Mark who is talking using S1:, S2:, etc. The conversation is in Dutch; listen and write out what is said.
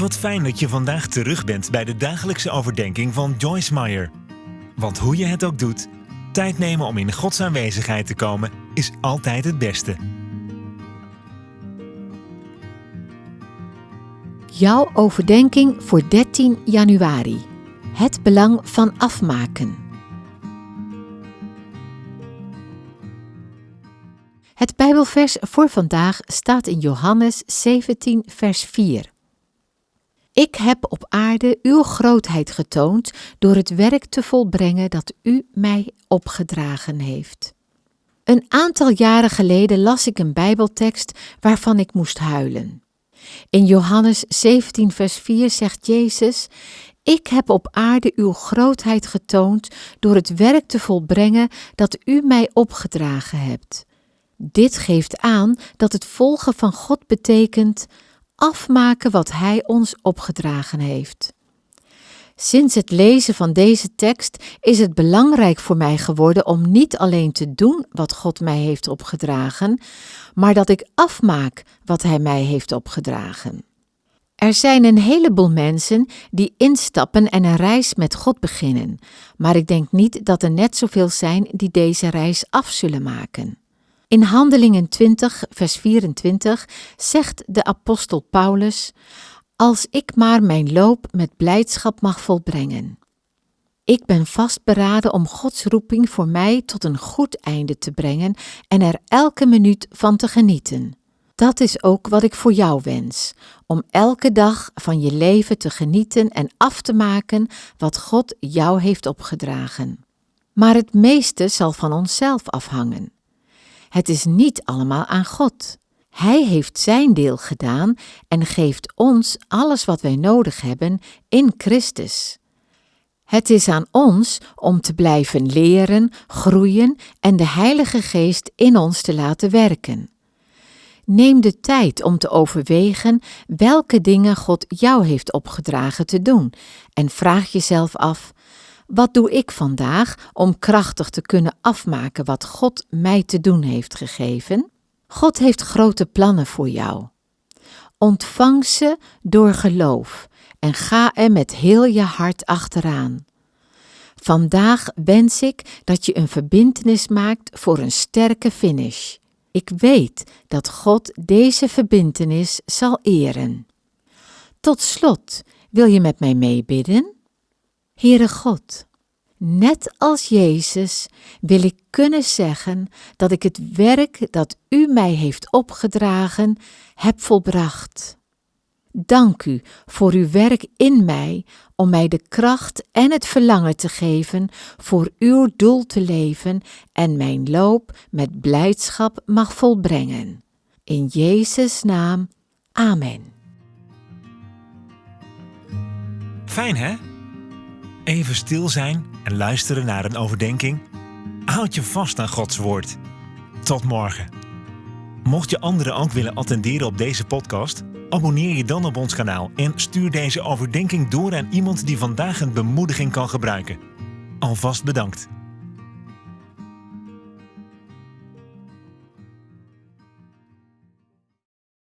S1: Wat fijn dat je vandaag terug bent bij de dagelijkse overdenking van Joyce Meyer. Want hoe je het ook doet, tijd nemen om in Gods aanwezigheid te komen is altijd het beste.
S2: Jouw overdenking voor 13 januari. Het belang van afmaken. Het Bijbelvers voor vandaag staat in Johannes 17, vers 4. Ik heb op aarde uw grootheid getoond door het werk te volbrengen dat u mij opgedragen heeft. Een aantal jaren geleden las ik een Bijbeltekst waarvan ik moest huilen. In Johannes 17, vers 4 zegt Jezus: Ik heb op aarde uw grootheid getoond door het werk te volbrengen dat u mij opgedragen hebt. Dit geeft aan dat het volgen van God betekent afmaken wat Hij ons opgedragen heeft. Sinds het lezen van deze tekst is het belangrijk voor mij geworden om niet alleen te doen wat God mij heeft opgedragen, maar dat ik afmaak wat Hij mij heeft opgedragen. Er zijn een heleboel mensen die instappen en een reis met God beginnen, maar ik denk niet dat er net zoveel zijn die deze reis af zullen maken. In Handelingen 20, vers 24 zegt de apostel Paulus: Als ik maar mijn loop met blijdschap mag volbrengen. Ik ben vastberaden om Gods roeping voor mij tot een goed einde te brengen en er elke minuut van te genieten. Dat is ook wat ik voor jou wens: om elke dag van je leven te genieten en af te maken wat God jou heeft opgedragen. Maar het meeste zal van onszelf afhangen. Het is niet allemaal aan God. Hij heeft zijn deel gedaan en geeft ons alles wat wij nodig hebben in Christus. Het is aan ons om te blijven leren, groeien en de Heilige Geest in ons te laten werken. Neem de tijd om te overwegen welke dingen God jou heeft opgedragen te doen en vraag jezelf af: wat doe ik vandaag om krachtig te kunnen afmaken wat God mij te doen heeft gegeven? God heeft grote plannen voor jou. Ontvang ze door geloof en ga er met heel je hart achteraan. Vandaag wens ik dat je een verbintenis maakt voor een sterke finish. Ik weet dat God deze verbintenis zal eren. Tot slot, wil je met mij meebidden? Heere God, net als Jezus wil ik kunnen zeggen dat ik het werk dat U mij heeft opgedragen heb volbracht. Dank U voor Uw werk in mij om mij de kracht en het verlangen te geven voor Uw doel te leven en mijn loop met blijdschap mag volbrengen. In Jezus' naam, Amen.
S1: Fijn hè? Even stil zijn en luisteren naar een overdenking. Houd je vast aan Gods woord. Tot morgen. Mocht je anderen ook willen attenderen op deze podcast, abonneer je dan op ons kanaal en stuur deze overdenking door aan iemand die vandaag een bemoediging kan gebruiken. Alvast bedankt.